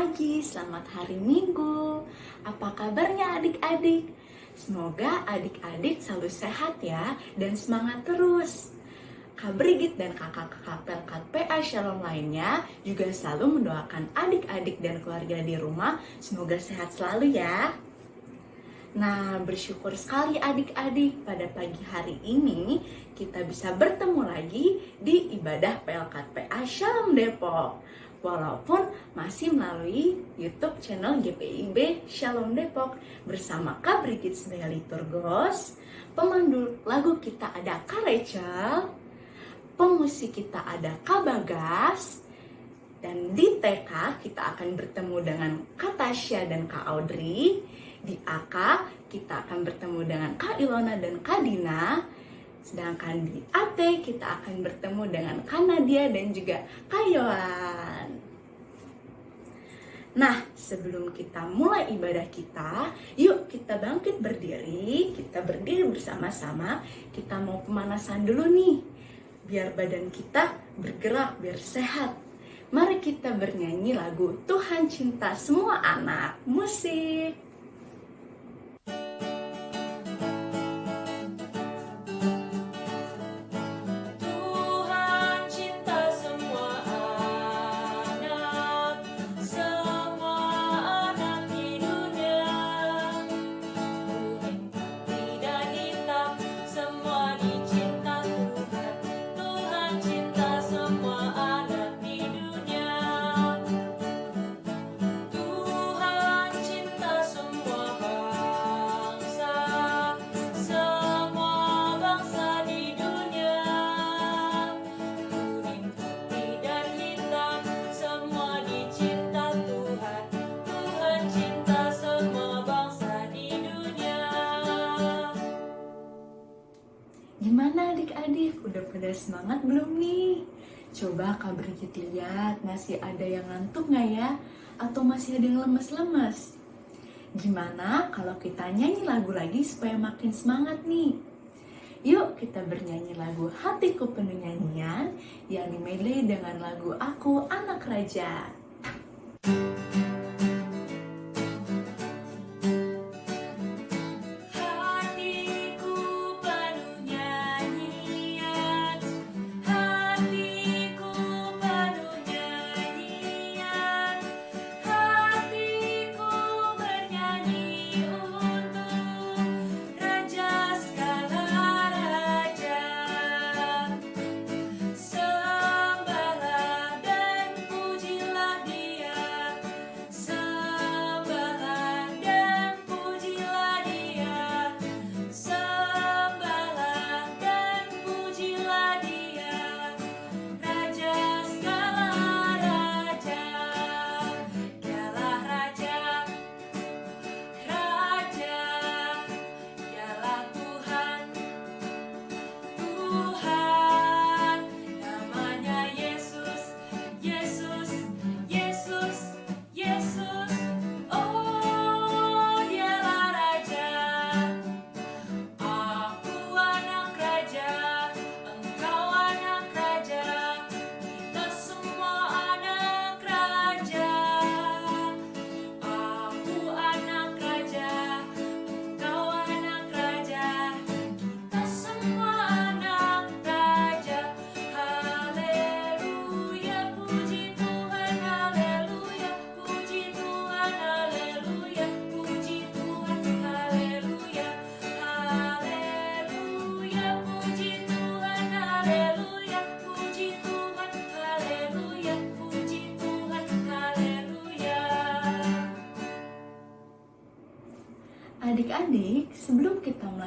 Pagi, selamat hari Minggu. Apa kabarnya adik-adik? Semoga adik-adik selalu sehat ya dan semangat terus. Kak Brigit dan kakak-kakak Pelkat PA Shalom lainnya juga selalu mendoakan adik-adik dan keluarga di rumah semoga sehat selalu ya. Nah, bersyukur sekali adik-adik pada pagi hari ini kita bisa bertemu lagi di ibadah PLKT PA Shalom Depok. Walaupun masih melalui YouTube channel GPIB Shalom Depok bersama Kak Brigit sebagai liturgos, pemandu lagu kita ada Kak Rachel, pemusik kita ada Kak Bagas, dan di TK kita akan bertemu dengan Kak Tasya dan Kak Audrey di AK kita akan bertemu dengan Kak Ilona dan Kak Dina. Sedangkan di AT kita akan bertemu dengan Kak Nadia dan juga Kak Yohan. Nah, sebelum kita mulai ibadah kita, yuk kita bangkit berdiri, kita berdiri bersama-sama, kita mau pemanasan dulu nih. Biar badan kita bergerak, biar sehat. Mari kita bernyanyi lagu Tuhan Cinta Semua Anak. Musik. Coba Kak Brigit lihat, masih ada yang ngantuk nggak ya? Atau masih ada yang lemes-lemes? Gimana kalau kita nyanyi lagu lagi supaya makin semangat nih? Yuk kita bernyanyi lagu Hatiku Penuh Nyanyian yang dimedley dengan lagu Aku Anak Raja. Adik-adik,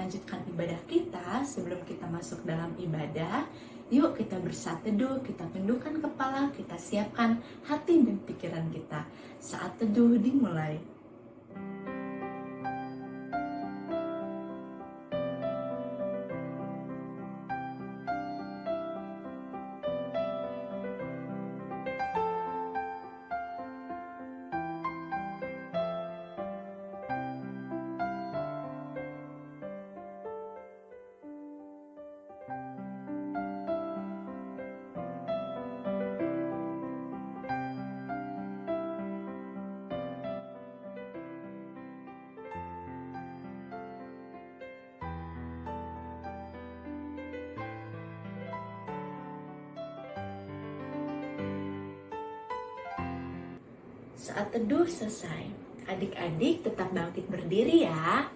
melanjutkan ibadah kita, sebelum kita masuk dalam ibadah, yuk kita bersatu teduh, kita tundukkan kepala, kita siapkan hati dan pikiran kita. Saat teduh dimulai. Saat teduh selesai, adik-adik tetap bangkit berdiri ya.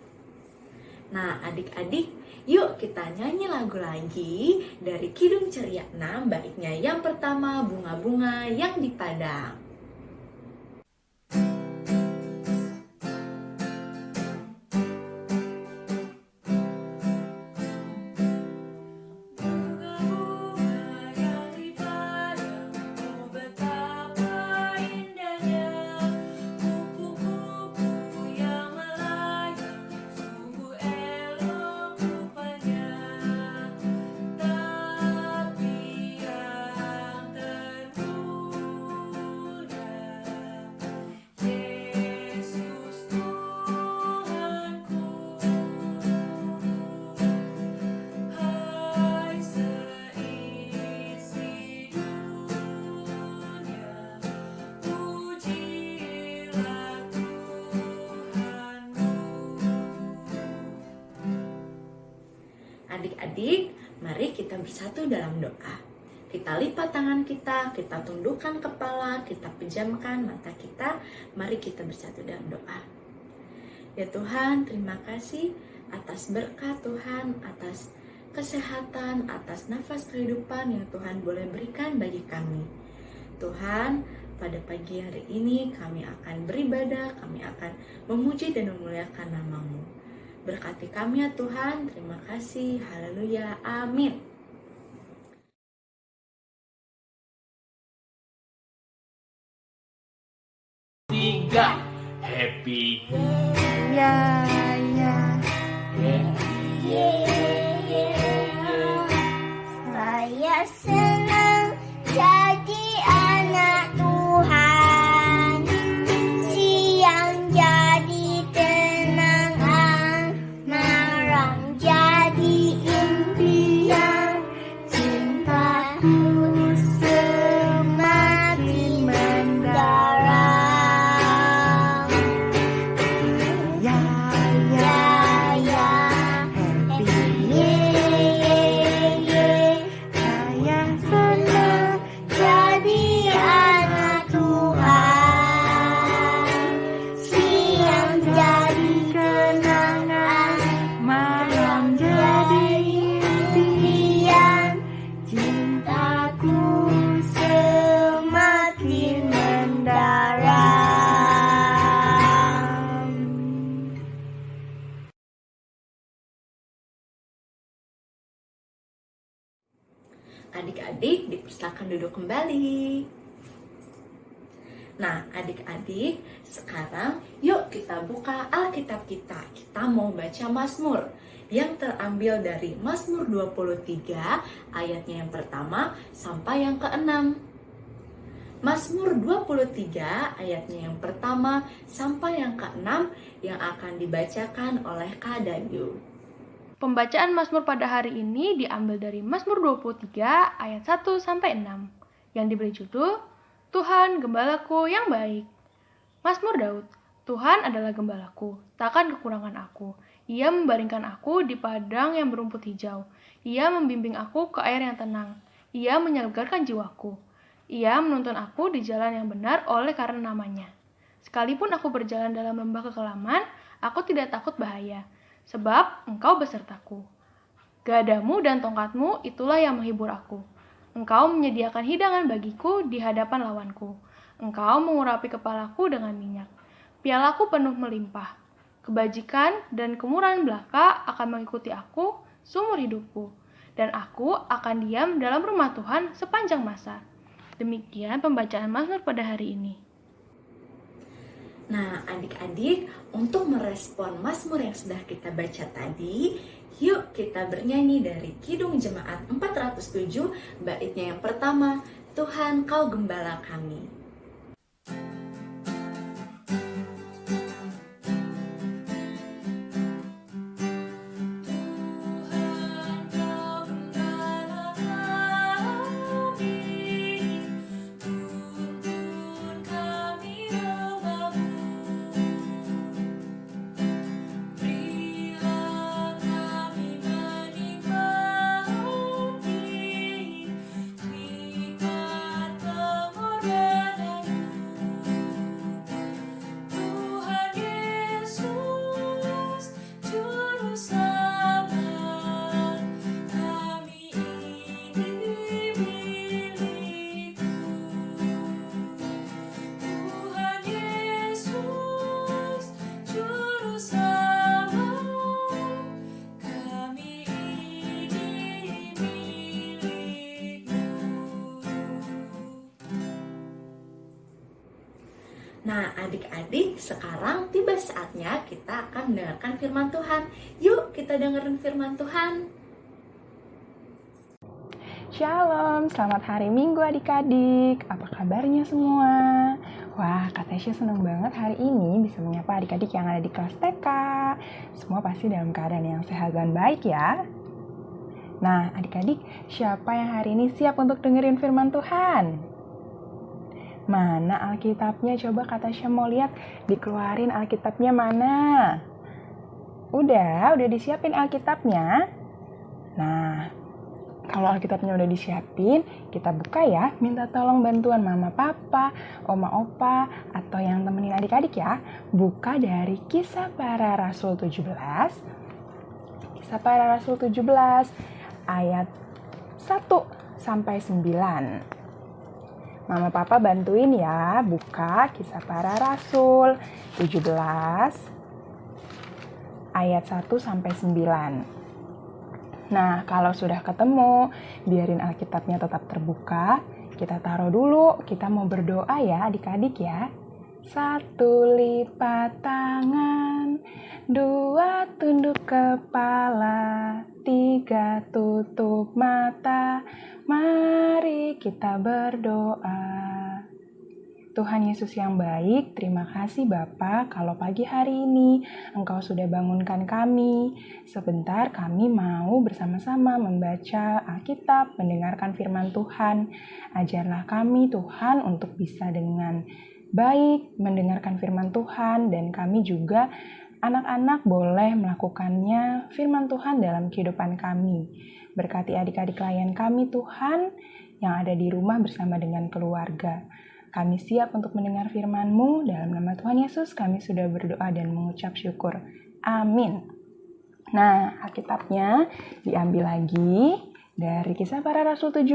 Nah, adik-adik, yuk kita nyanyi lagu lagi dari Kidung Ceria 6, baiknya yang pertama bunga-bunga yang di padang. Adik-adik, mari kita bersatu dalam doa. Kita lipat tangan kita, kita tundukkan kepala, kita pejamkan mata kita. Mari kita bersatu dalam doa. Ya Tuhan, terima kasih atas berkat Tuhan, atas kesehatan, atas nafas kehidupan yang Tuhan boleh berikan bagi kami. Tuhan, pada pagi hari ini kami akan beribadah, kami akan memuji dan memuliakan namamu. Berkati kami ya Tuhan. Terima kasih. Haleluya. Amin. Tiga. Happy. Sekarang yuk kita buka Alkitab kita. Kita mau baca Mazmur yang terambil dari Mazmur 23 ayatnya yang pertama sampai yang keenam. Mazmur 23 ayatnya yang pertama sampai yang keenam yang akan dibacakan oleh Kak Dayu. Pembacaan Mazmur pada hari ini diambil dari Mazmur 23 ayat 1 sampai 6 yang diberi judul Tuhan gembalaku yang baik. Mazmur Daud, Tuhan adalah gembalaku, takkan kekurangan aku. Ia membaringkan aku di padang yang berumput hijau. Ia membimbing aku ke air yang tenang. Ia menyegarkan jiwaku. Ia menuntun aku di jalan yang benar oleh karena namanya. Sekalipun aku berjalan dalam lembah kekelaman, aku tidak takut bahaya, sebab engkau besertaku. Gadamu dan tongkatmu itulah yang menghibur aku. Engkau menyediakan hidangan bagiku di hadapan lawanku. Engkau mengurapi kepalaku dengan minyak. Pialaku penuh melimpah. Kebajikan dan kemurahan belaka akan mengikuti aku seumur hidupku. Dan aku akan diam dalam rumah Tuhan sepanjang masa. Demikian pembacaan Mazmur pada hari ini. Nah, adik-adik, untuk merespon Mazmur yang sudah kita baca tadi, yuk kita bernyanyi dari Kidung Jemaat 407, baitnya yang pertama, Tuhan kau gembala kami. Adik-adik, sekarang tiba saatnya kita akan mendengarkan firman Tuhan. Yuk, kita dengerin firman Tuhan. Shalom, selamat hari Minggu adik-adik. Apa kabarnya semua? Wah, Kak Tasya senang banget hari ini bisa menyapa adik-adik yang ada di kelas TK. Semua pasti dalam keadaan yang sehat dan baik ya. Nah, adik-adik, siapa yang hari ini siap untuk dengerin firman Tuhan? Mana Alkitabnya? Coba Kak Tasya mau lihat, dikeluarin Alkitabnya mana? Udah, udah disiapin Alkitabnya? Nah, kalau Alkitabnya udah disiapin, kita buka ya. Minta tolong bantuan mama papa, oma opa, atau yang temenin adik-adik ya. Buka dari kisah para rasul 17. Kisah para rasul 17 ayat 1 sampai 9. Mama papa bantuin ya, buka kisah para rasul 17 ayat 1 sampai 9. Nah, kalau sudah ketemu, biarin Alkitabnya tetap terbuka. Kita taruh dulu, kita mau berdoa ya adik-adik ya. Satu lipat tangan, dua tunduk kepala, tiga tutup mata. Mari kita berdoa. Tuhan Yesus yang baik, terima kasih Bapa kalau pagi hari ini Engkau sudah bangunkan kami. Sebentar kami mau bersama-sama membaca Alkitab, mendengarkan firman Tuhan. Ajarlah kami Tuhan untuk bisa dengan baik mendengarkan firman Tuhan dan kami juga anak-anak boleh melakukannya firman Tuhan dalam kehidupan kami. Berkati adik-adik klien kami Tuhan yang ada di rumah bersama dengan keluarga. Kami siap untuk mendengar firman-Mu. Dalam nama Tuhan Yesus kami sudah berdoa dan mengucap syukur. Amin. Nah, Alkitabnya diambil lagi dari kisah para rasul 17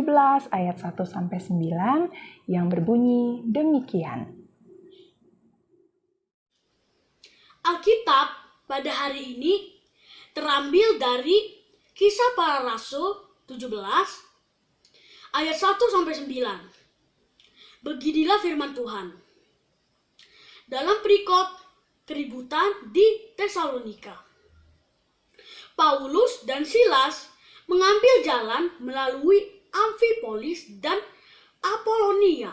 ayat 1 sampai 9 yang berbunyi demikian. Alkitab pada hari ini terambil dari Kisah Para Rasul 17 ayat 1 sampai 9. Beginilah firman Tuhan. Dalam perikop keributan di Tesalonika. Paulus dan Silas mengambil jalan melalui Amfipolis dan Apolonia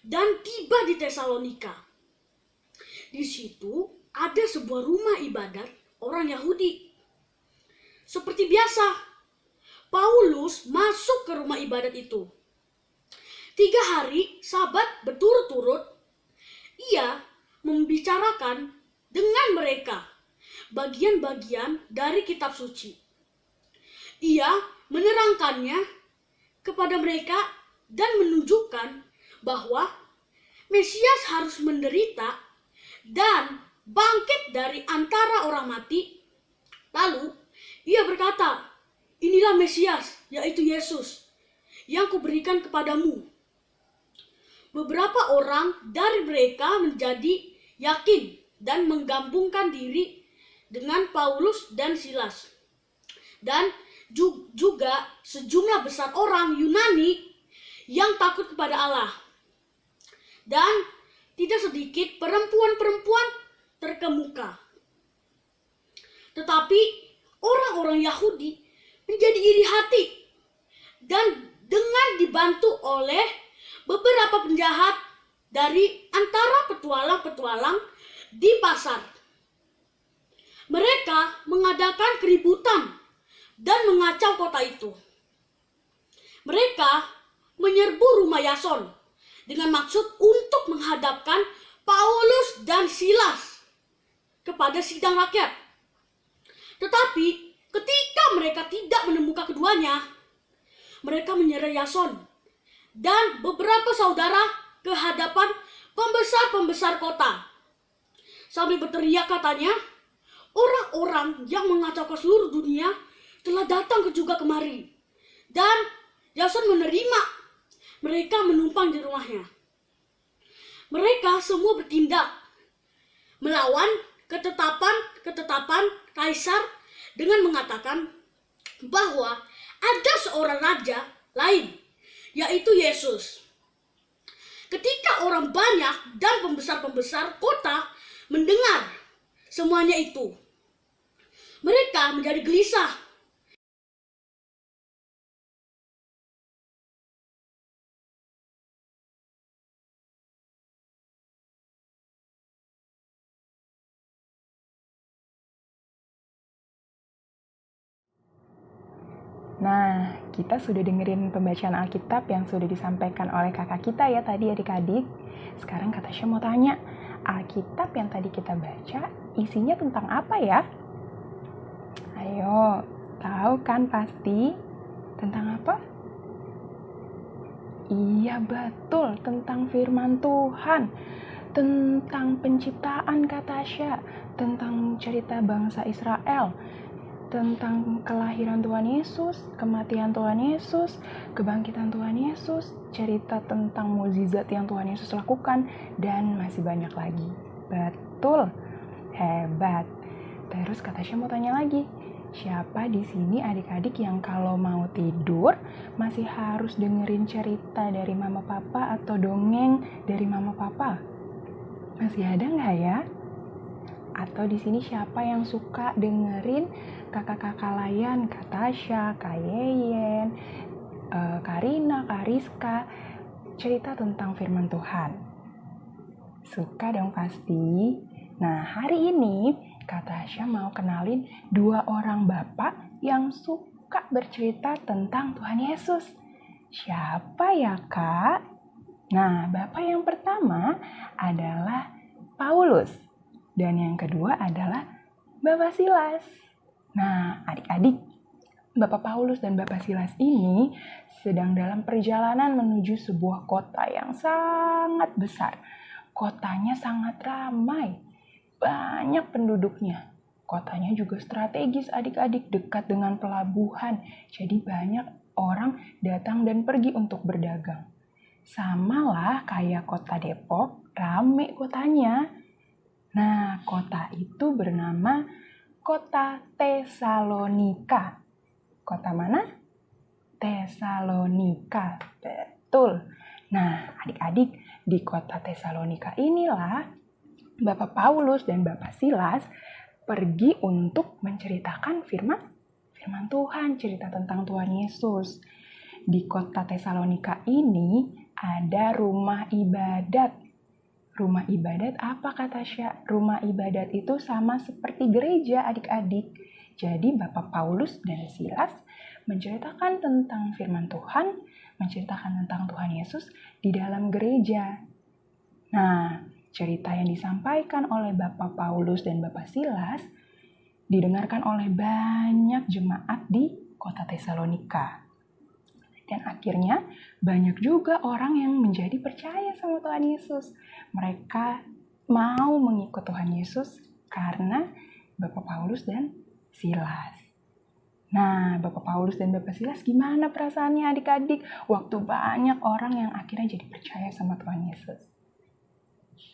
dan tiba di Tesalonika. Di situ ada sebuah rumah ibadat orang Yahudi. Seperti biasa, Paulus masuk ke rumah ibadat itu Tiga hari sabat berturut-turut, ia membicarakan dengan mereka bagian-bagian dari kitab suci. Ia menerangkannya kepada mereka dan menunjukkan bahwa Mesias harus menderita dan bangkit dari antara orang mati. Lalu ia berkata, inilah Mesias, yaitu Yesus, yang kuberikan kepadamu beberapa orang dari mereka menjadi yakin dan menggabungkan diri dengan Paulus dan Silas. Dan juga sejumlah besar orang Yunani yang takut kepada Allah. Dan tidak sedikit perempuan-perempuan terkemuka. Tetapi orang-orang Yahudi menjadi iri hati dan dengan dibantu oleh beberapa penjahat dari antara petualang-petualang di pasar. Mereka mengadakan keributan dan mengacau kota itu. Mereka menyerbu rumah Yason dengan maksud untuk menghadapkan Paulus dan Silas kepada sidang rakyat. Tetapi ketika mereka tidak menemukan keduanya, mereka menyerah Yason dan beberapa saudara ke hadapan pembesar-pembesar kota. Sambil berteriak katanya, orang-orang yang mengacaukan seluruh dunia telah datang ke juga kemari. Dan Yason menerima mereka menumpang di rumahnya. Mereka semua bertindak melawan ketetapan-ketetapan kaisar dengan mengatakan bahwa ada seorang raja lain yaitu Yesus. Ketika orang banyak dan pembesar-pembesar kota mendengar semuanya itu, mereka menjadi gelisah. Kita sudah dengerin pembacaan Alkitab yang sudah disampaikan oleh kakak kita ya tadi adik-adik. Sekarang kata Tasya mau tanya, Alkitab yang tadi kita baca isinya tentang apa ya? Ayo, tahu kan pasti tentang apa? Iya betul, tentang firman Tuhan. Tentang penciptaan kata Tasya, tentang cerita bangsa Israel, tentang kelahiran Tuhan Yesus, kematian Tuhan Yesus, kebangkitan Tuhan Yesus, cerita tentang mukjizat yang Tuhan Yesus lakukan, dan masih banyak lagi. Betul, hebat. Terus kata Tasya mau tanya lagi, siapa di sini adik-adik yang kalau mau tidur masih harus dengerin cerita dari mama papa atau dongeng dari mama papa? Masih ada nggak ya? Atau di sini siapa yang suka dengerin kakak-kakak layan, Kak Tasya, Kak Yeyen, uh, Karina, Kak Rizka, cerita tentang firman Tuhan? Suka dong pasti. Nah, hari ini Kak mau kenalin dua orang bapak yang suka bercerita tentang Tuhan Yesus. Siapa ya, Kak? Nah, bapak yang pertama adalah Paulus dan yang kedua adalah Bapak Silas. Nah, adik-adik, Bapak Paulus dan Bapak Silas ini sedang dalam perjalanan menuju sebuah kota yang sangat besar. Kotanya sangat ramai, banyak penduduknya. Kotanya juga strategis adik-adik dekat dengan pelabuhan. Jadi banyak orang datang dan pergi untuk berdagang. Sama lah kayak kota Depok, rame kotanya. Nah, kota itu bernama Kota Tesalonika. Kota mana? Tesalonika. Betul. Nah, adik-adik, di kota Tesalonika inilah Bapak Paulus dan Bapak Silas pergi untuk menceritakan firman firman Tuhan, cerita tentang Tuhan Yesus. Di kota Tesalonika ini ada rumah ibadat. Rumah ibadat apa kata Syah? Rumah ibadat itu sama seperti gereja adik-adik. Jadi Bapak Paulus dan Silas menceritakan tentang firman Tuhan, menceritakan tentang Tuhan Yesus di dalam gereja. Nah, cerita yang disampaikan oleh Bapak Paulus dan Bapak Silas didengarkan oleh banyak jemaat di kota Tesalonika. Dan akhirnya banyak juga orang yang menjadi percaya sama Tuhan Yesus. Mereka mau mengikut Tuhan Yesus karena Bapak Paulus dan Silas. Nah, Bapak Paulus dan Bapak Silas gimana perasaannya adik-adik waktu banyak orang yang akhirnya jadi percaya sama Tuhan Yesus?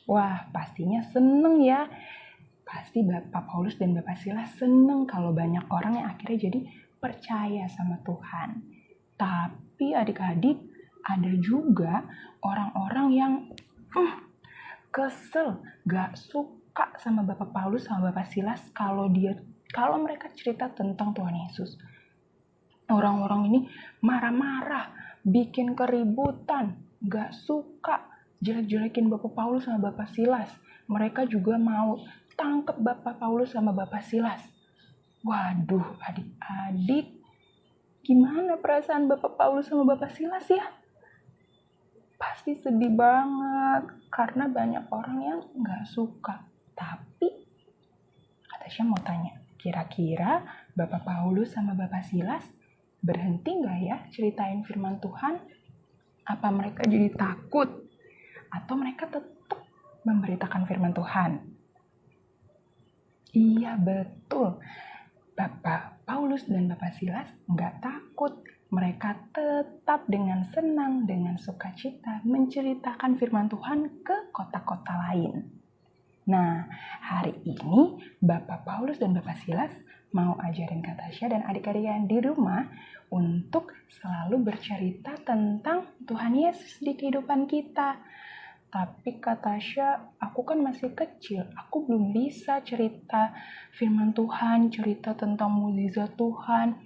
Wah, pastinya seneng ya. Pasti Bapak Paulus dan Bapak Silas seneng kalau banyak orang yang akhirnya jadi percaya sama Tuhan. Tapi adik-adik ada juga orang-orang yang uh, kesel, gak suka sama Bapak Paulus sama Bapak Silas kalau dia kalau mereka cerita tentang Tuhan Yesus. Orang-orang ini marah-marah, bikin keributan, gak suka jelek-jelekin Bapak Paulus sama Bapak Silas. Mereka juga mau tangkap Bapak Paulus sama Bapak Silas. Waduh, adik-adik, Gimana perasaan Bapak Paulus sama Bapak Silas ya? Pasti sedih banget karena banyak orang yang nggak suka. Tapi kata saya mau tanya, kira-kira Bapak Paulus sama Bapak Silas berhenti nggak ya ceritain firman Tuhan? Apa mereka jadi takut? Atau mereka tetap memberitakan firman Tuhan? Iya betul. Bapak Paulus dan Bapak Silas nggak takut. Mereka tetap dengan senang, dengan sukacita menceritakan firman Tuhan ke kota-kota lain. Nah, hari ini Bapak Paulus dan Bapak Silas mau ajarin Kak Tasya dan adik-adik yang di rumah untuk selalu bercerita tentang Tuhan Yesus di kehidupan kita. Tapi Kak Tasya, aku kan masih kecil, aku belum bisa cerita firman Tuhan, cerita tentang mukjizat Tuhan,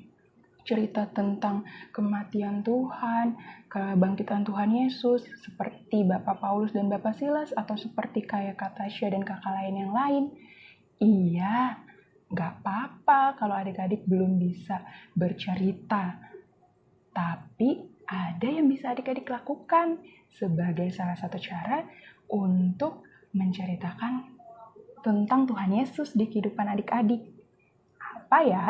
cerita tentang kematian Tuhan, kebangkitan Tuhan Yesus, seperti Bapak Paulus dan Bapak Silas, atau seperti kayak Kak Tasya dan kakak lain yang lain. Iya, nggak apa-apa kalau adik-adik belum bisa bercerita. Tapi ada yang bisa adik-adik lakukan sebagai salah satu cara untuk menceritakan tentang Tuhan Yesus di kehidupan adik-adik. Apa ya?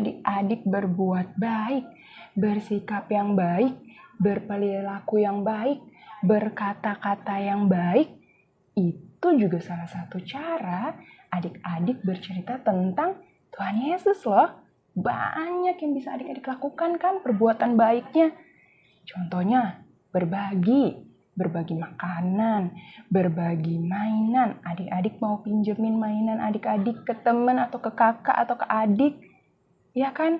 Adik-adik berbuat baik, bersikap yang baik, berperilaku yang baik, berkata-kata yang baik. Itu juga salah satu cara adik-adik bercerita tentang Tuhan Yesus loh. Banyak yang bisa adik-adik lakukan kan perbuatan baiknya. Contohnya berbagi, berbagi makanan, berbagi mainan. Adik-adik mau pinjemin mainan adik-adik ke teman atau ke kakak atau ke adik. Ya kan?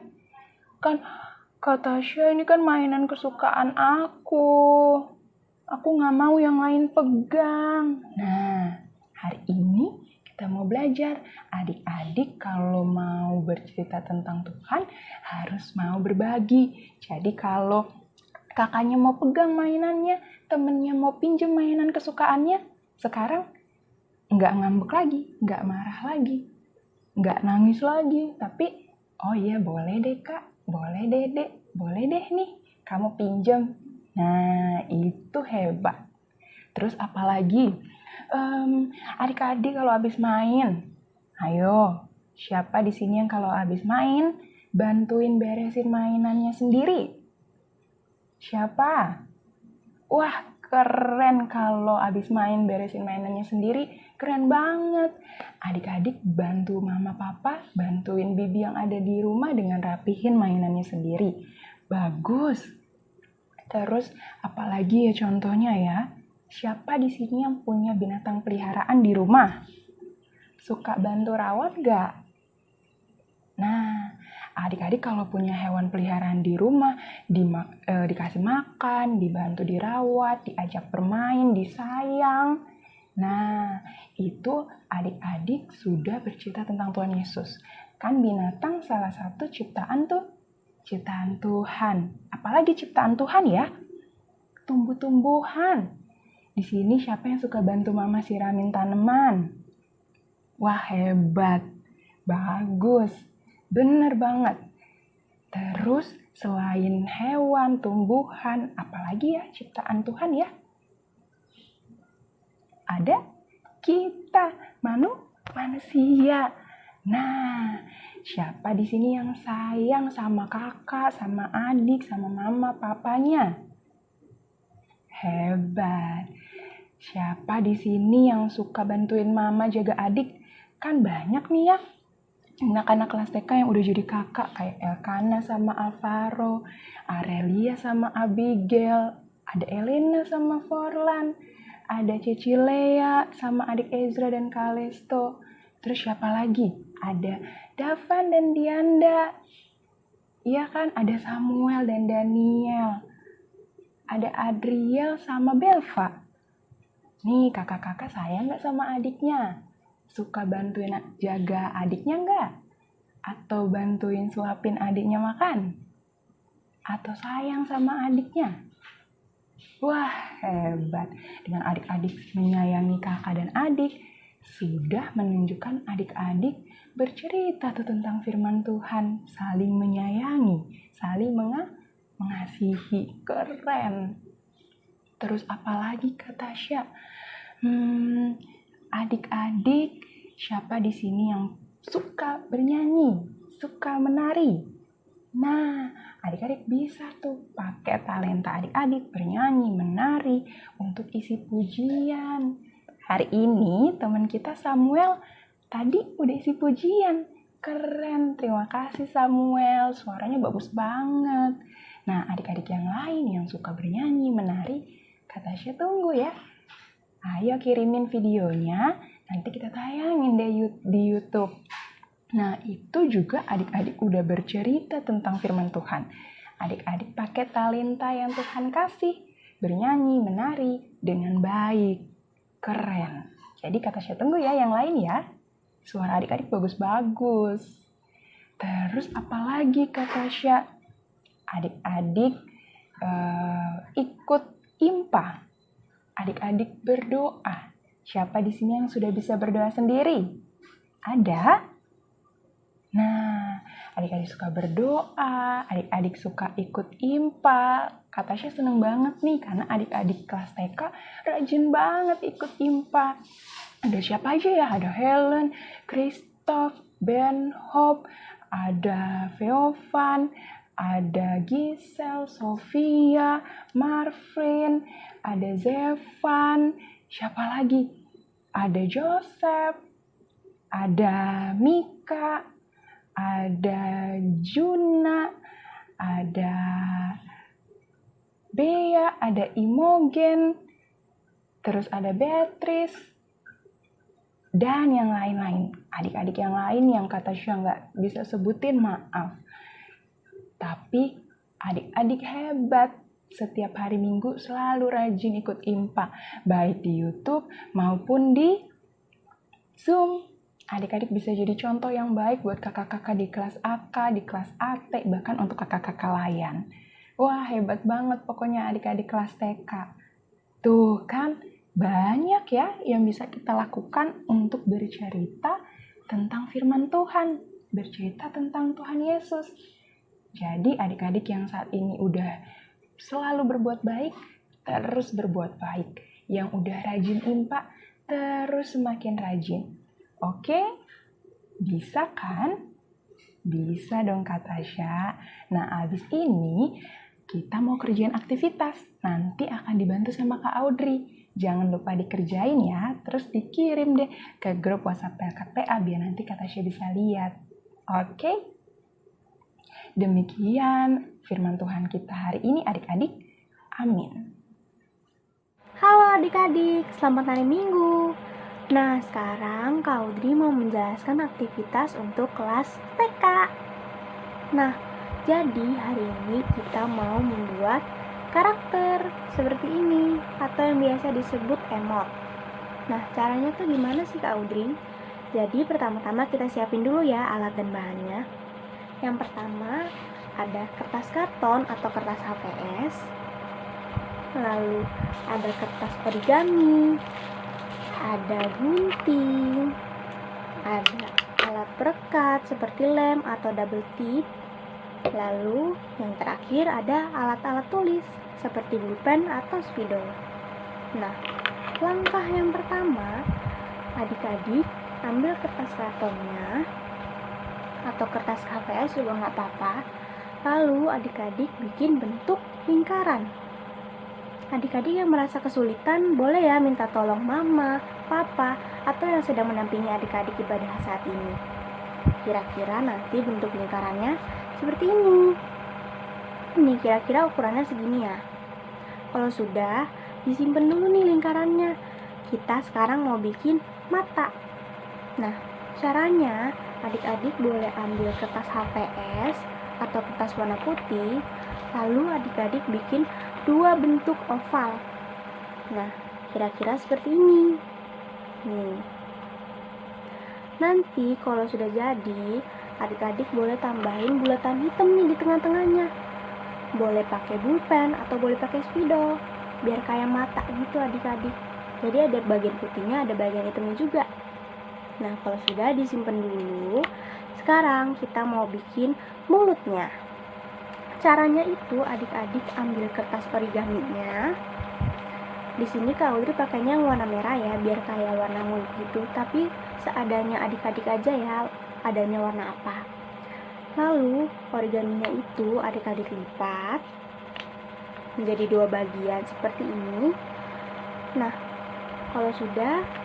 Kan kata Tasya ini kan mainan kesukaan aku. Aku nggak mau yang lain pegang. Nah, hari ini kita mau belajar. Adik-adik kalau mau bercerita tentang Tuhan harus mau berbagi. Jadi kalau kakaknya mau pegang mainannya, temennya mau pinjem mainan kesukaannya, sekarang nggak ngambek lagi, nggak marah lagi, nggak nangis lagi, tapi oh iya boleh deh kak, boleh deh dek, boleh deh nih, kamu pinjem. Nah itu hebat. Terus apalagi um, adik-adik kalau habis main, ayo siapa di sini yang kalau habis main bantuin beresin mainannya sendiri? Siapa? Wah, keren kalau habis main beresin mainannya sendiri. Keren banget. Adik-adik bantu mama papa, bantuin bibi yang ada di rumah dengan rapihin mainannya sendiri. Bagus. Terus apalagi ya contohnya ya? Siapa di sini yang punya binatang peliharaan di rumah? Suka bantu rawat gak? Nah, adik-adik kalau punya hewan peliharaan di rumah, di, eh, dikasih makan, dibantu dirawat, diajak bermain, disayang. Nah, itu adik-adik sudah bercerita tentang Tuhan Yesus. Kan binatang salah satu ciptaan tuh, ciptaan Tuhan. Apalagi ciptaan Tuhan ya? Tumbuh-tumbuhan. Di sini siapa yang suka bantu mama siramin tanaman? Wah hebat, bagus, bener banget. Terus selain hewan, tumbuhan, apalagi ya ciptaan Tuhan ya? Ada kita, manu, manusia. Nah, siapa di sini yang sayang sama kakak, sama adik, sama mama, papanya? Hebat. Siapa di sini yang suka bantuin mama jaga adik? Kan banyak nih ya. Anak-anak kelas TK yang udah jadi kakak kayak Elkana sama Alvaro, Arelia sama Abigail, ada Elena sama Forlan, ada Cici Lea sama adik Ezra dan Kalesto. Terus siapa lagi? Ada Davan dan Dianda. Iya kan? Ada Samuel dan Daniel. Ada Adriel sama Belva. Nih kakak-kakak sayang nggak sama adiknya? Suka bantuin jaga adiknya nggak? Atau bantuin suapin adiknya makan? Atau sayang sama adiknya? Wah hebat, dengan adik-adik menyayangi kakak dan adik, sudah menunjukkan adik-adik bercerita tuh tentang firman Tuhan, saling menyayangi, saling mengasihi, keren. Terus apalagi kata Tasya? Hmm, adik-adik, siapa di sini yang suka bernyanyi, suka menari? Nah, adik-adik bisa tuh pakai talenta adik-adik bernyanyi, menari untuk isi pujian. Hari ini teman kita Samuel tadi udah isi pujian. Keren, terima kasih Samuel, suaranya bagus banget. Nah, adik-adik yang lain yang suka bernyanyi, menari, kata saya tunggu ya. Ayo kirimin videonya, nanti kita tayangin deh di YouTube. Nah, itu juga adik-adik udah bercerita tentang firman Tuhan. Adik-adik pakai talenta yang Tuhan kasih, bernyanyi, menari dengan baik. Keren. Jadi kata saya tunggu ya yang lain ya. Suara adik-adik bagus-bagus. Terus apalagi kata Tasya? Adik-adik uh, ikut impa. Adik-adik berdoa. Siapa di sini yang sudah bisa berdoa sendiri? Ada? Nah, adik-adik suka berdoa, adik-adik suka ikut impa. Kata Tasya seneng banget nih karena adik-adik kelas TK rajin banget ikut impa. Ada siapa aja ya? Ada Helen, Christoph, Ben Hope, ada Feovan, ada Gisel, Sofia, Marvin, ada Zevan, siapa lagi? Ada Joseph, ada Mika, ada Juna, ada Bea, ada Imogen, terus ada Beatrice, dan yang lain-lain. Adik-adik yang lain yang kata Syah nggak bisa sebutin, maaf. Tapi adik-adik hebat, setiap hari minggu selalu rajin ikut IMPA, baik di YouTube maupun di Zoom adik-adik bisa jadi contoh yang baik buat kakak-kakak di kelas AK, di kelas AT, bahkan untuk kakak-kakak layan. Wah, hebat banget pokoknya adik-adik kelas TK. Tuh kan, banyak ya yang bisa kita lakukan untuk bercerita tentang firman Tuhan, bercerita tentang Tuhan Yesus. Jadi adik-adik yang saat ini udah selalu berbuat baik, terus berbuat baik. Yang udah rajin impak, terus semakin rajin Oke? Bisa kan? Bisa dong Kak Tasya. Nah, abis ini kita mau kerjain aktivitas. Nanti akan dibantu sama Kak Audrey. Jangan lupa dikerjain ya, terus dikirim deh ke grup WhatsApp PLKPA biar nanti Kak Tasya bisa lihat. Oke? Demikian firman Tuhan kita hari ini adik-adik. Amin. Halo adik-adik, selamat hari Minggu. Nah, sekarang Kak Audrey mau menjelaskan aktivitas untuk kelas TK. Nah, jadi hari ini kita mau membuat karakter seperti ini atau yang biasa disebut emot. Nah, caranya tuh gimana sih Kak Audrey? Jadi pertama-tama kita siapin dulu ya alat dan bahannya. Yang pertama ada kertas karton atau kertas HVS. Lalu ada kertas origami, ada gunting, ada alat perekat seperti lem atau double tip. Lalu yang terakhir ada alat-alat tulis seperti pulpen atau spidol. Nah, langkah yang pertama, adik-adik ambil kertas kartonnya atau kertas HVS juga nggak apa-apa. Lalu adik-adik bikin bentuk lingkaran Adik-adik yang merasa kesulitan boleh ya minta tolong mama, papa, atau yang sedang menampingi adik-adik ibadah saat ini. Kira-kira nanti bentuk lingkarannya seperti ini. Ini kira-kira ukurannya segini ya. Kalau sudah, disimpan dulu nih lingkarannya. Kita sekarang mau bikin mata. Nah, caranya adik-adik boleh ambil kertas HVS atau kertas warna putih, lalu adik-adik bikin dua bentuk oval. Nah, kira-kira seperti ini. Nih. Nanti kalau sudah jadi, adik-adik boleh tambahin bulatan hitam nih di tengah-tengahnya. Boleh pakai bulpen atau boleh pakai spidol, biar kayak mata gitu adik-adik. Jadi ada bagian putihnya, ada bagian hitamnya juga. Nah, kalau sudah disimpan dulu, sekarang kita mau bikin mulutnya. Caranya itu adik-adik ambil kertas origaminya. Di sini Kak Audrey pakainya yang warna merah ya biar kayak warna mulut gitu. Tapi seadanya adik-adik aja ya adanya warna apa. Lalu origaminya itu adik-adik lipat menjadi dua bagian seperti ini. Nah kalau sudah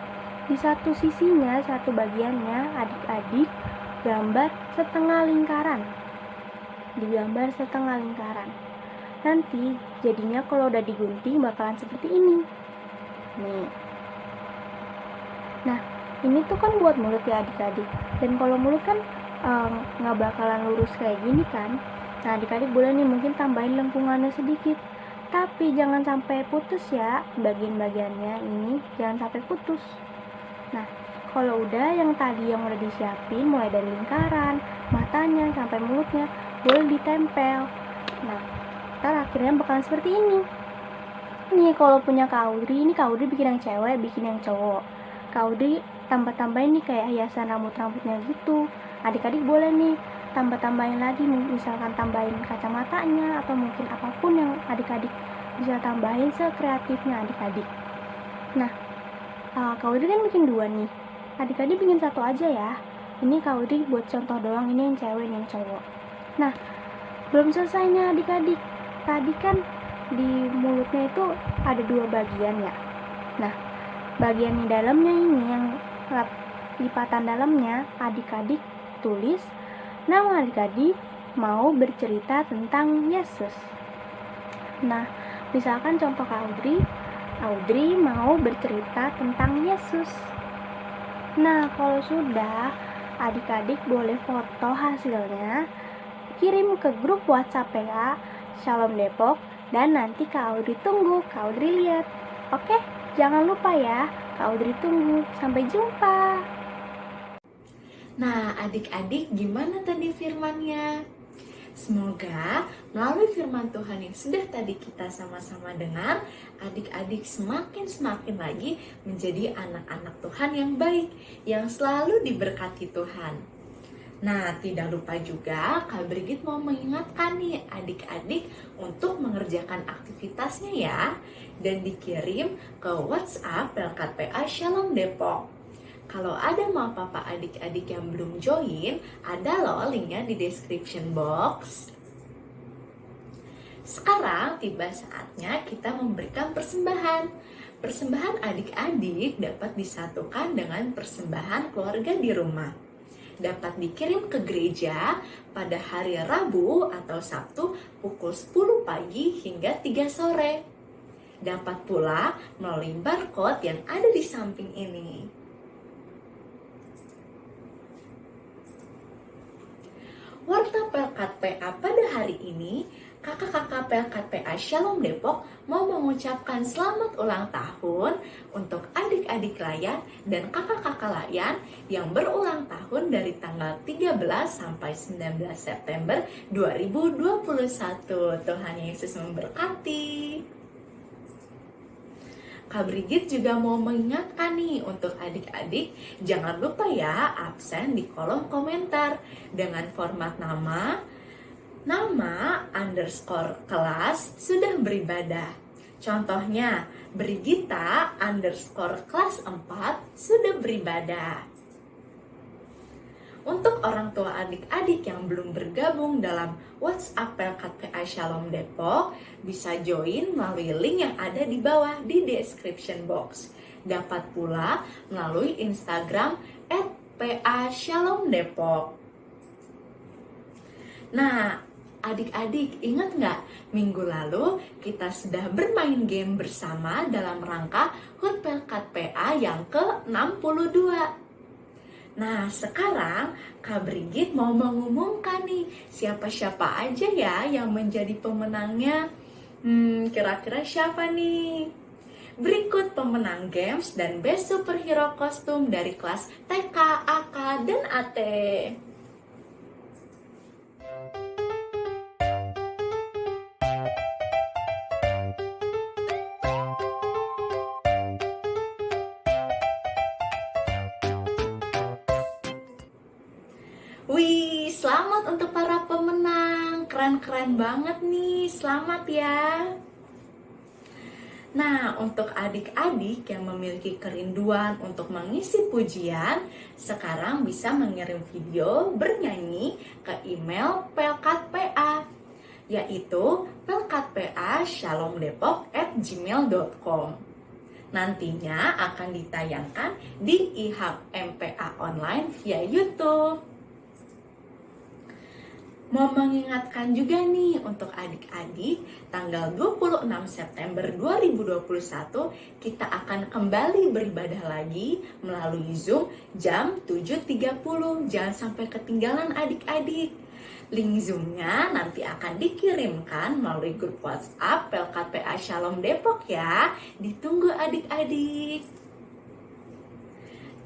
di satu sisinya, satu bagiannya, adik-adik gambar setengah lingkaran. Digambar setengah lingkaran. Nanti jadinya kalau udah digunting bakalan seperti ini. Nih. Nah, ini tuh kan buat mulut ya adik-adik. Dan kalau mulut kan nggak um, bakalan lurus kayak gini kan. Nah, adik-adik boleh nih mungkin tambahin lengkungannya sedikit. Tapi jangan sampai putus ya bagian-bagiannya ini, jangan sampai putus. Nah, kalau udah yang tadi yang udah disiapin mulai dari lingkaran, matanya sampai mulutnya boleh ditempel. Nah, ntar akhirnya bakalan seperti ini. ini kalau punya kaudri, ini kaudri bikin yang cewek, bikin yang cowok. Kaudri tambah-tambahin nih kayak hiasan rambut-rambutnya gitu. Adik-adik boleh nih tambah-tambahin lagi misalkan tambahin kacamatanya atau mungkin apa pun yang adik-adik bisa tambahin sekreatifnya adik-adik. Nah, uh, Kak Widri kan bikin dua nih. Adik-adik bikin satu aja ya. Ini Kak Widri buat contoh doang ini yang cewek yang cowok. Nah belum selesai nih adik-adik. Tadi kan di mulutnya itu ada dua bagian ya. Nah bagian di dalamnya ini yang lipatan dalamnya adik-adik tulis nama adik-adik mau bercerita tentang Yesus. Nah misalkan contoh Kak Audrey Audrey mau bercerita tentang Yesus. Nah, kalau sudah, adik-adik boleh foto hasilnya, kirim ke grup WhatsApp ya, Shalom Depok, dan nanti Kak Audrey tunggu, Kak Audrey lihat. Oke, jangan lupa ya, Kak Audrey tunggu. Sampai jumpa. Nah, adik-adik gimana tadi firmannya? Semoga melalui firman Tuhan yang sudah tadi kita sama-sama dengar, adik-adik semakin-semakin lagi menjadi anak-anak Tuhan yang baik, yang selalu diberkati Tuhan. Nah, tidak lupa juga Kak Brigit mau mengingatkan nih adik-adik untuk mengerjakan aktivitasnya ya dan dikirim ke WhatsApp LKPA Shalom Depok kalau ada mau papa adik-adik yang belum join, ada loh linknya di description box. Sekarang tiba saatnya kita memberikan persembahan. Persembahan adik-adik dapat disatukan dengan persembahan keluarga di rumah. Dapat dikirim ke gereja pada hari Rabu atau Sabtu pukul 10 pagi hingga 3 sore. Dapat pula melalui barcode yang ada di samping ini. Warta PA pada hari ini, kakak-kakak PA Shalom Depok mau mengucapkan selamat ulang tahun untuk adik-adik layan dan kakak-kakak layan yang berulang tahun dari tanggal 13 sampai 19 September 2021. Tuhan Yesus memberkati. Kak Brigit juga mau mengingatkan nih untuk adik-adik jangan lupa ya absen di kolom komentar dengan format nama, nama underscore kelas sudah beribadah. Contohnya, Brigita underscore kelas 4 sudah beribadah. Untuk orang tua adik-adik yang belum bergabung dalam WhatsApp PLKTA Shalom Depok, bisa join melalui link yang ada di bawah di description box. Dapat pula melalui Instagram at PA Shalom Depok. Nah, Adik-adik, ingat nggak? Minggu lalu kita sudah bermain game bersama dalam rangka Hut Pelkat PA yang ke-62. Nah, sekarang Kak Brigit mau mengumumkan nih siapa-siapa aja ya yang menjadi pemenangnya. Hmm, kira-kira siapa nih? Berikut pemenang games dan best superhero kostum dari kelas TK, AK, dan AT. keren banget nih, selamat ya. Nah, untuk adik-adik yang memiliki kerinduan untuk mengisi pujian, sekarang bisa mengirim video bernyanyi ke email pelkatpa, yaitu pelkatpa.shalomdepok@gmail.com. Nantinya akan ditayangkan di IHMPA online via YouTube. Mau mengingatkan juga nih untuk adik-adik, tanggal 26 September 2021 kita akan kembali beribadah lagi melalui Zoom jam 7.30. Jangan sampai ketinggalan adik-adik. Link Zoom-nya nanti akan dikirimkan melalui grup WhatsApp PLKPA Shalom Depok ya. Ditunggu adik-adik.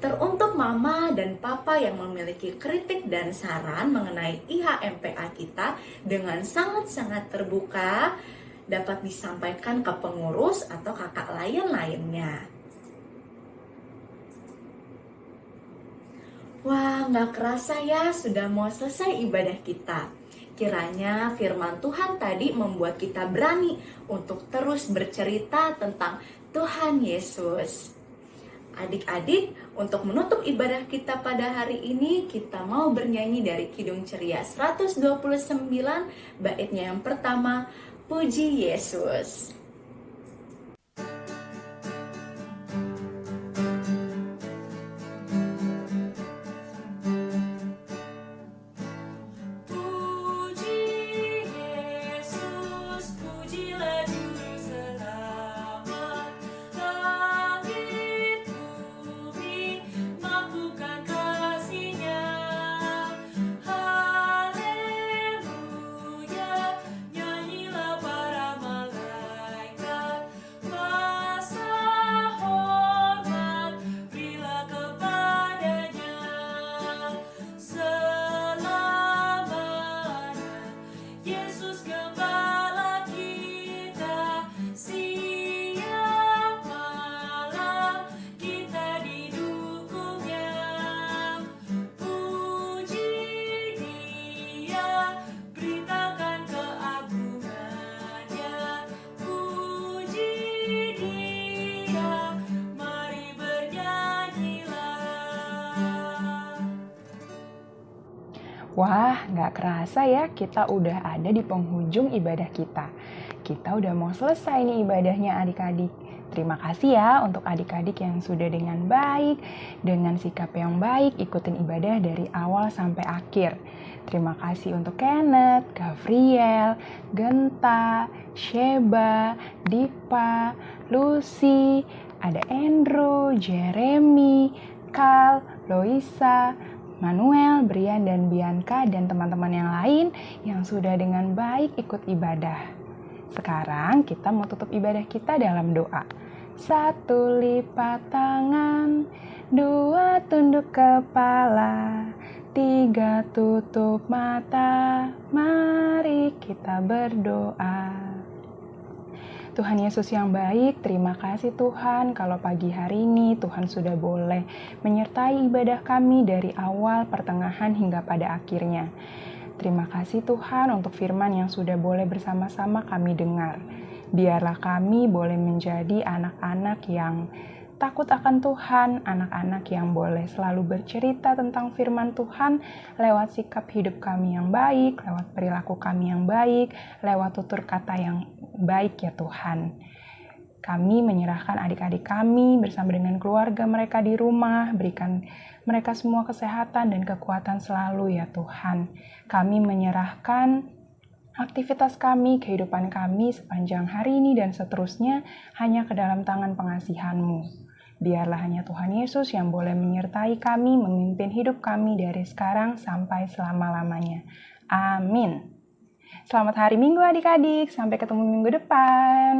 Teruntuk mama dan papa yang memiliki kritik dan saran mengenai IHMPA kita dengan sangat-sangat terbuka dapat disampaikan ke pengurus atau kakak lain lainnya. Wah, nggak kerasa ya sudah mau selesai ibadah kita. Kiranya firman Tuhan tadi membuat kita berani untuk terus bercerita tentang Tuhan Yesus. Adik-adik, untuk menutup ibadah kita pada hari ini, kita mau bernyanyi dari Kidung Ceria 129, baitnya yang pertama, Puji Yesus. Wah, nggak kerasa ya kita udah ada di penghujung ibadah kita. Kita udah mau selesai nih ibadahnya adik-adik. Terima kasih ya untuk adik-adik yang sudah dengan baik, dengan sikap yang baik ikutin ibadah dari awal sampai akhir. Terima kasih untuk Kenneth, Gavriel, Genta, Sheba, Dipa, Lucy, ada Andrew, Jeremy, Carl, Loisa, Manuel, Brian, dan Bianca, dan teman-teman yang lain yang sudah dengan baik ikut ibadah. Sekarang kita mau tutup ibadah kita dalam doa. Satu lipat tangan, dua tunduk kepala, tiga tutup mata, mari kita berdoa. Tuhan Yesus yang baik, terima kasih Tuhan kalau pagi hari ini Tuhan sudah boleh menyertai ibadah kami dari awal, pertengahan hingga pada akhirnya. Terima kasih Tuhan untuk firman yang sudah boleh bersama-sama kami dengar. Biarlah kami boleh menjadi anak-anak yang takut akan Tuhan, anak-anak yang boleh selalu bercerita tentang firman Tuhan lewat sikap hidup kami yang baik, lewat perilaku kami yang baik, lewat tutur kata yang baik ya Tuhan. Kami menyerahkan adik-adik kami bersama dengan keluarga mereka di rumah, berikan mereka semua kesehatan dan kekuatan selalu ya Tuhan. Kami menyerahkan aktivitas kami, kehidupan kami sepanjang hari ini dan seterusnya hanya ke dalam tangan pengasihan-Mu. Biarlah hanya Tuhan Yesus yang boleh menyertai kami, memimpin hidup kami dari sekarang sampai selama-lamanya. Amin. Selamat hari Minggu adik-adik, sampai ketemu minggu depan.